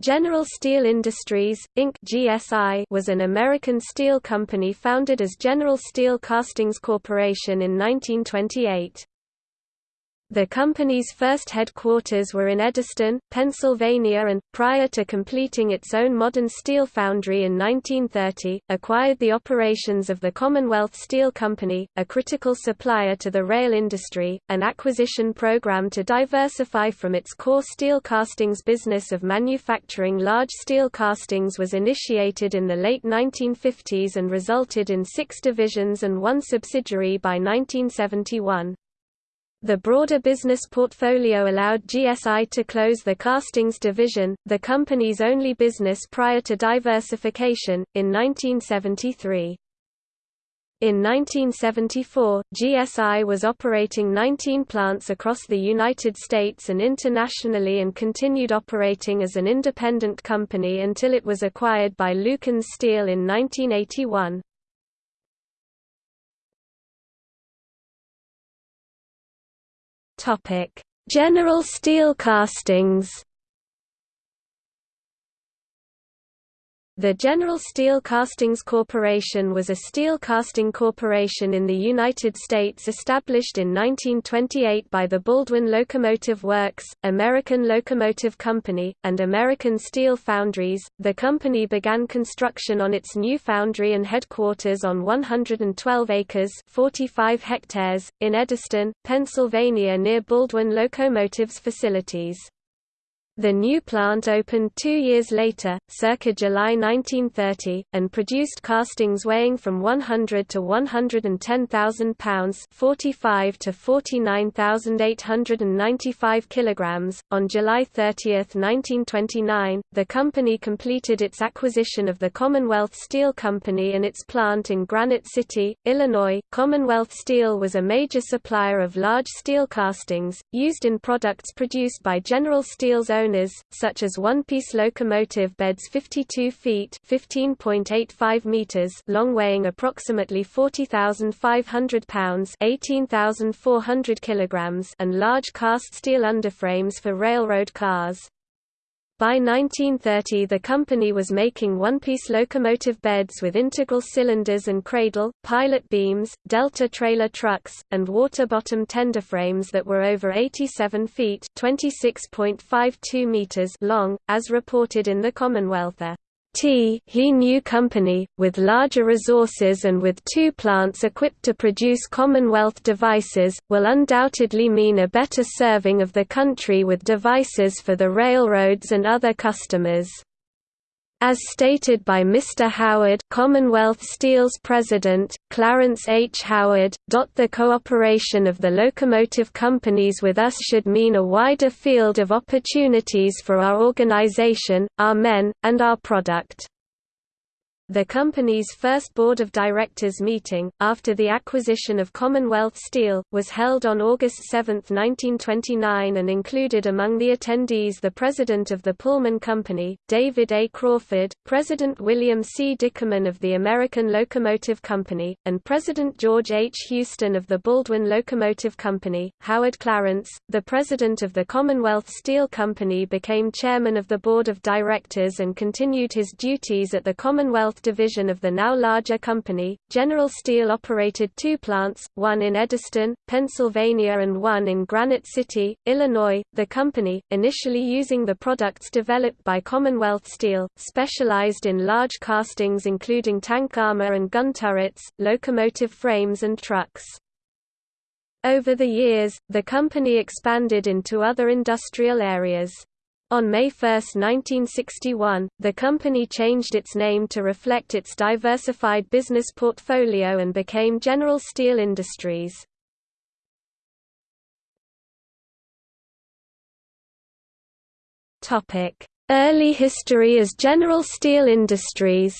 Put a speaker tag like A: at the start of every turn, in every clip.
A: General Steel Industries, Inc. GSI was an American steel company founded as General Steel Castings Corporation in 1928. The company's first headquarters were in Eddystone, Pennsylvania and, prior to completing its own modern steel foundry in 1930, acquired the operations of the Commonwealth Steel Company, a critical supplier to the rail industry. An acquisition program to diversify from its core steel castings business of manufacturing large steel castings was initiated in the late 1950s and resulted in six divisions and one subsidiary by 1971. The broader business portfolio allowed GSI to close the castings division, the company's only business prior to diversification, in 1973. In 1974, GSI was operating 19 plants across the United States and internationally and continued operating as an independent company until it was acquired by Lukens Steel in 1981. General Steel Castings The General Steel Castings Corporation was a steel casting corporation in the United States established in 1928 by the Baldwin Locomotive Works, American Locomotive Company, and American Steel Foundries. The company began construction on its new foundry and headquarters on 112 acres (45 hectares) in Eddystone, Pennsylvania near Baldwin Locomotive's facilities. The new plant opened two years later, circa July 1930, and produced castings weighing from 100 to 110,000 pounds 45 to 49,895 kilograms. On July 30, 1929, the company completed its acquisition of the Commonwealth Steel Company and its plant in Granite City, Illinois. Commonwealth Steel was a major supplier of large steel castings, used in products produced by General Steel's own owners, such as one-piece locomotive beds 52 feet (15.85 meters) long, weighing approximately 40,500 pounds (18,400 kilograms), and large cast steel underframes for railroad cars. By 1930 the company was making one-piece locomotive beds with integral cylinders and cradle, pilot beams, delta trailer trucks, and water-bottom tender frames that were over 87 feet meters long, as reported in the Commonwealth. T he new company, with larger resources and with two plants equipped to produce Commonwealth devices, will undoubtedly mean a better serving of the country with devices for the railroads and other customers. As stated by Mr. Howard Commonwealth Steel's president, Clarence H. Howard, the cooperation of the locomotive companies with us should mean a wider field of opportunities for our organization, our men, and our product. The company's first board of directors meeting, after the acquisition of Commonwealth Steel, was held on August 7, 1929 and included among the attendees the president of the Pullman Company, David A. Crawford, President William C. Dickerman of the American Locomotive Company, and President George H. Houston of the Baldwin Locomotive Company. Howard Clarence, the president of the Commonwealth Steel Company became chairman of the board of directors and continued his duties at the Commonwealth division of the now larger company. General Steel operated two plants, one in Eddystone, Pennsylvania and one in Granite City, Illinois. The company, initially using the products developed by Commonwealth Steel, specialized in large castings including tank armor and gun turrets, locomotive frames and trucks. Over the years, the company expanded into other industrial areas. On May 1, 1961, the company changed its name to reflect its diversified business portfolio and became General Steel Industries. Early history as General Steel Industries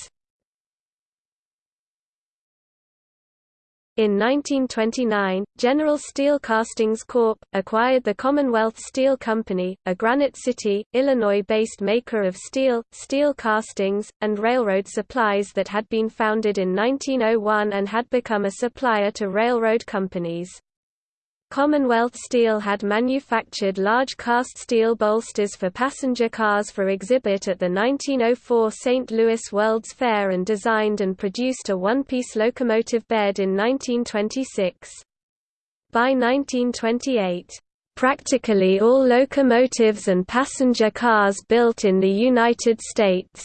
A: In 1929, General Steel Castings Corp. acquired the Commonwealth Steel Company, a Granite City, Illinois-based maker of steel, steel castings, and railroad supplies that had been founded in 1901 and had become a supplier to railroad companies. Commonwealth Steel had manufactured large cast steel bolsters for passenger cars for exhibit at the 1904 St. Louis World's Fair and designed and produced a one-piece locomotive bed in 1926. By 1928, practically all locomotives and passenger cars built in the United States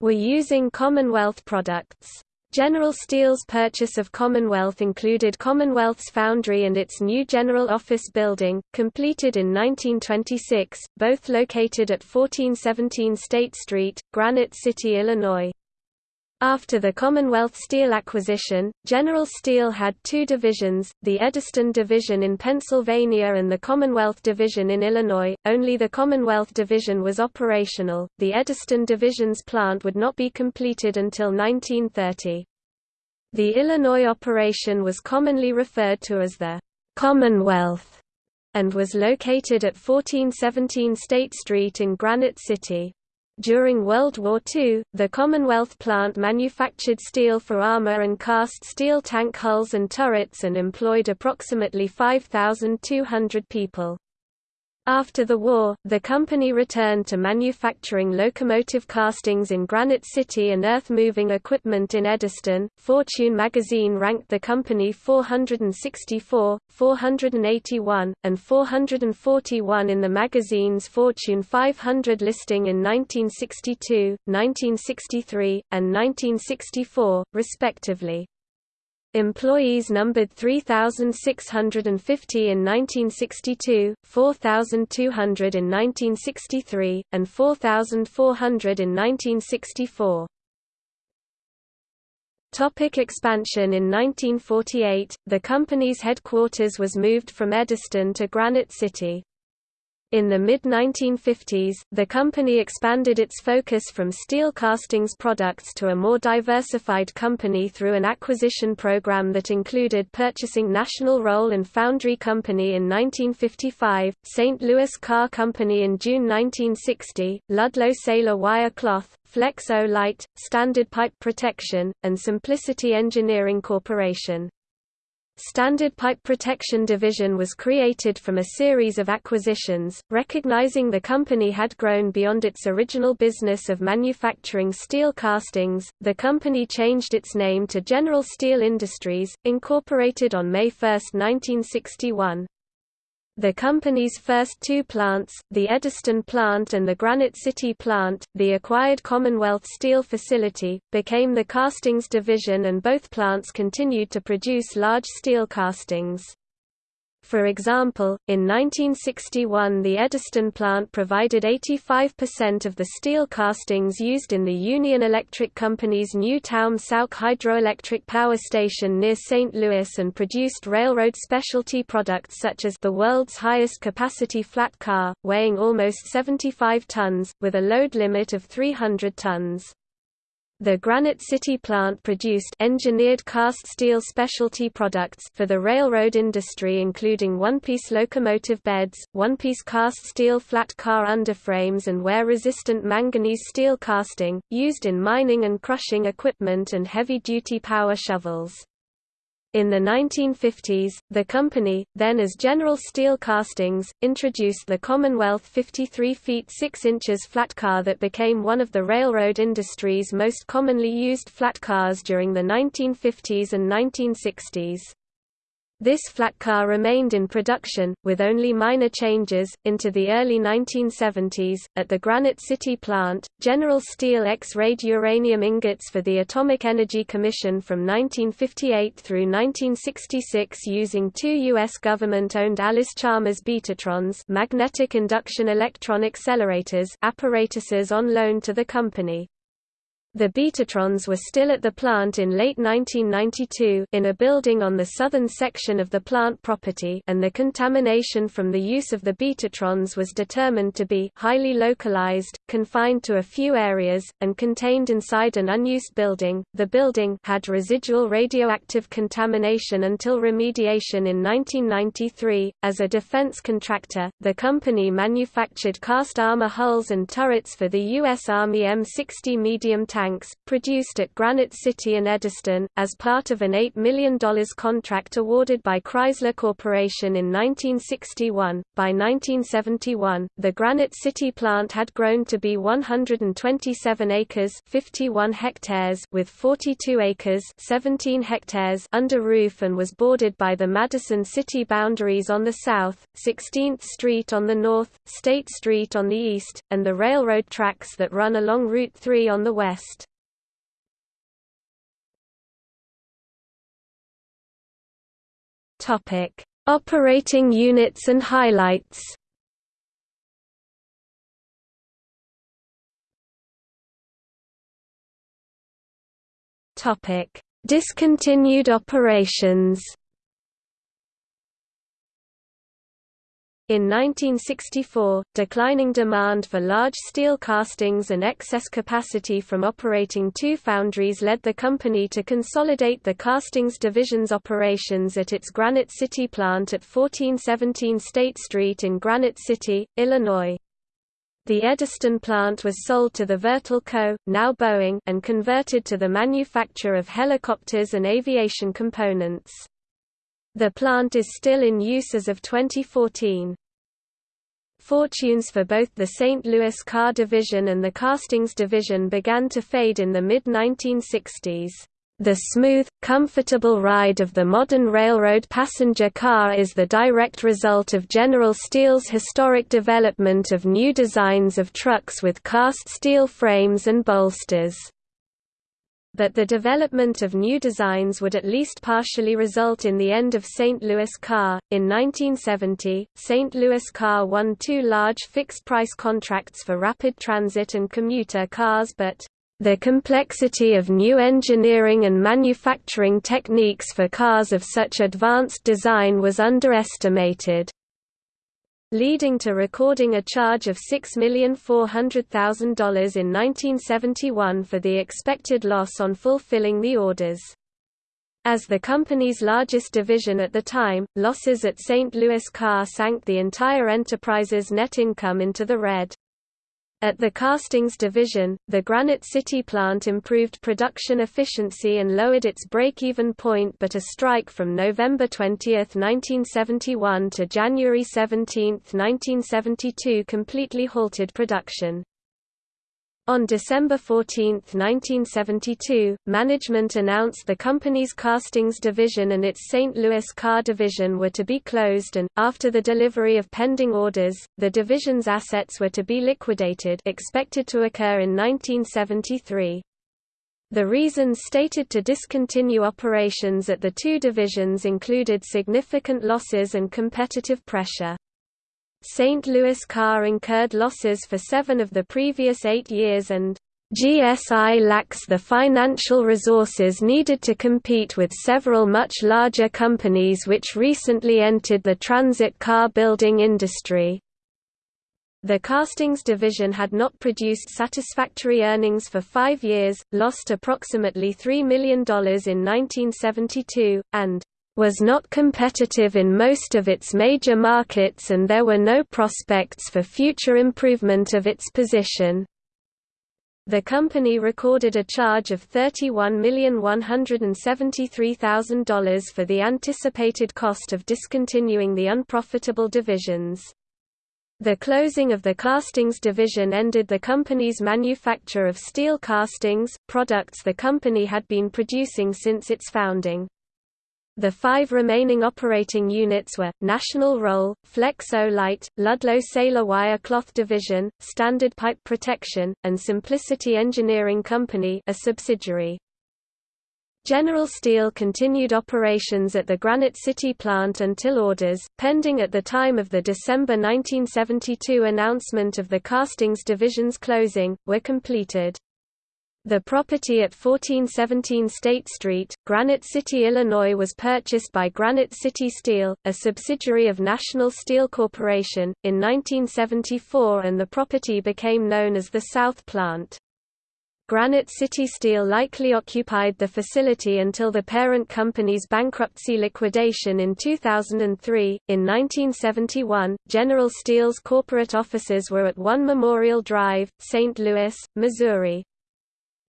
A: were using Commonwealth products. General Steel's purchase of Commonwealth included Commonwealth's foundry and its new General Office building, completed in 1926, both located at 1417 State Street, Granite City, Illinois. After the Commonwealth Steel acquisition, General Steel had two divisions, the Eddystone Division in Pennsylvania and the Commonwealth Division in Illinois. Only the Commonwealth Division was operational. The Eddystone Division's plant would not be completed until 1930. The Illinois operation was commonly referred to as the Commonwealth and was located at 1417 State Street in Granite City. During World War II, the Commonwealth plant manufactured steel for armor and cast steel tank hulls and turrets and employed approximately 5,200 people. After the war, the company returned to manufacturing locomotive castings in Granite City and earth-moving equipment in Eddystone. Fortune magazine ranked the company 464, 481, and 441 in the magazine's Fortune 500 listing in 1962, 1963, and 1964, respectively. Employees numbered 3,650 in 1962, 4,200 in 1963, and 4,400 in 1964. Topic expansion In 1948, the company's headquarters was moved from Eddystone to Granite City. In the mid-1950s, the company expanded its focus from steel castings products to a more diversified company through an acquisition program that included purchasing National Roll and Foundry Company in 1955, St. Louis Car Company in June 1960, Ludlow Saylor Wire Cloth, Flex-O-Lite, Standard Pipe Protection, and Simplicity Engineering Corporation. Standard Pipe Protection Division was created from a series of acquisitions, recognizing the company had grown beyond its original business of manufacturing steel castings. The company changed its name to General Steel Industries, incorporated on May 1, 1961. The company's first two plants, the Eddystone plant and the Granite City plant, the acquired Commonwealth Steel facility, became the castings division and both plants continued to produce large steel castings. For example, in 1961 the Eddystone plant provided 85% of the steel castings used in the Union Electric Company's new Taum-Sauk hydroelectric power station near St. Louis and produced railroad specialty products such as the world's highest capacity flat car, weighing almost 75 tons, with a load limit of 300 tons. The Granite City plant produced engineered cast steel specialty products for the railroad industry including one-piece locomotive beds, one-piece cast steel flat car underframes and wear-resistant manganese steel casting, used in mining and crushing equipment and heavy-duty power shovels. In the 1950s, the company, then as General Steel Castings, introduced the Commonwealth 53 feet 6 inches flat car that became one of the railroad industry's most commonly used flat cars during the 1950s and 1960s. This flat car remained in production, with only minor changes, into the early 1970s. At the Granite City plant, General Steel X-rayed uranium ingots for the Atomic Energy Commission from 1958 through 1966 using two U.S. government-owned Allis-Chalmers Betatrons magnetic induction electron accelerators apparatuses on loan to the company. The Betatrons were still at the plant in late 1992 in a building on the southern section of the plant property and the contamination from the use of the Betatrons was determined to be highly localized, confined to a few areas, and contained inside an unused building. The building had residual radioactive contamination until remediation in 1993. As a defense contractor, the company manufactured cast armor hulls and turrets for the U.S. Army M60 medium tank tanks, produced at Granite City and Eddystone, as part of an $8 million contract awarded by Chrysler Corporation in 1961. By 1971, the Granite City plant had grown to be 127 acres 51 hectares with 42 acres 17 hectares under roof and was bordered by the Madison City boundaries on the south, 16th Street on the north, State Street on the east, and the railroad tracks that run along Route 3 on the west. Topic: Operating units and highlights. Topic: Discontinued operations. In 1964, declining demand for large steel castings and excess capacity from operating two foundries led the company to consolidate the castings division's operations at its Granite City plant at 1417 State Street in Granite City, Illinois. The Eddystone plant was sold to the Vertol Co., now Boeing, and converted to the manufacture of helicopters and aviation components. The plant is still in use as of 2014. Fortunes for both the St. Louis car division and the castings division began to fade in the mid-1960s. The smooth, comfortable ride of the modern railroad passenger car is the direct result of General Steel's historic development of new designs of trucks with cast steel frames and bolsters but the development of new designs would at least partially result in the end of St. Louis Car. In 1970, St. Louis Car won two large fixed price contracts for rapid transit and commuter cars, but the complexity of new engineering and manufacturing techniques for cars of such advanced design was underestimated leading to recording a charge of $6,400,000 in 1971 for the expected loss on fulfilling the orders. As the company's largest division at the time, losses at St. Louis Car sank the entire enterprise's net income into the red. At the castings division, the Granite City plant improved production efficiency and lowered its break-even point but a strike from November 20, 1971 to January 17, 1972 completely halted production. On December 14, 1972, management announced the company's castings division and its St. Louis car division were to be closed and, after the delivery of pending orders, the division's assets were to be liquidated expected to occur in 1973. The reasons stated to discontinue operations at the two divisions included significant losses and competitive pressure. St. Louis Car incurred losses for seven of the previous eight years and GSI lacks the financial resources needed to compete with several much larger companies which recently entered the transit car building industry. The castings division had not produced satisfactory earnings for five years, lost approximately $3 million in 1972, and was not competitive in most of its major markets and there were no prospects for future improvement of its position. The company recorded a charge of $31,173,000 for the anticipated cost of discontinuing the unprofitable divisions. The closing of the castings division ended the company's manufacture of steel castings, products the company had been producing since its founding. The five remaining operating units were, National Roll, Flex-O-Lite, Ludlow Saylor Wire Cloth Division, Standard Pipe Protection, and Simplicity Engineering Company a subsidiary. General Steel continued operations at the Granite City plant until orders, pending at the time of the December 1972 announcement of the Castings Division's closing, were completed. The property at 1417 State Street, Granite City, Illinois was purchased by Granite City Steel, a subsidiary of National Steel Corporation, in 1974 and the property became known as the South Plant. Granite City Steel likely occupied the facility until the parent company's bankruptcy liquidation in 2003. In 1971, General Steel's corporate offices were at 1 Memorial Drive, St. Louis, Missouri.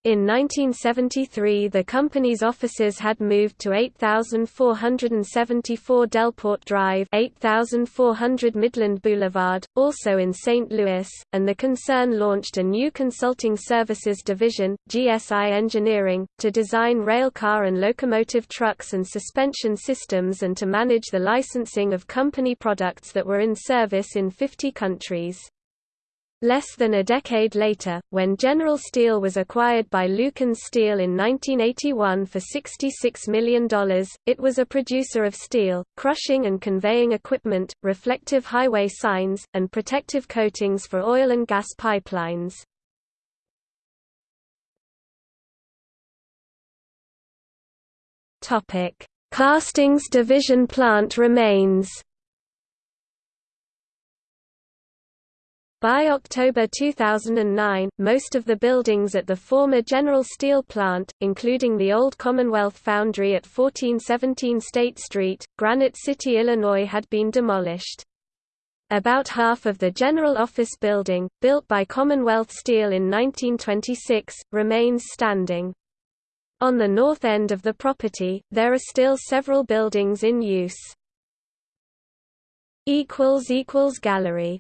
A: In 1973 the company's offices had moved to 8474 Delport Drive 8400 Midland Boulevard, also in St. Louis, and the concern launched a new consulting services division, GSI Engineering, to design railcar and locomotive trucks and suspension systems and to manage the licensing of company products that were in service in 50 countries. Less than a decade later, when General Steel was acquired by Lukens Steel in 1981 for $66 million, it was a producer of steel, crushing and conveying equipment, reflective highway signs, and protective coatings for oil and gas pipelines. Castings division plant remains By October 2009, most of the buildings at the former General Steel plant, including the old Commonwealth Foundry at 1417 State Street, Granite City, Illinois had been demolished. About half of the General Office Building, built by Commonwealth Steel in 1926, remains standing. On the north end of the property, there are still several buildings in use. Gallery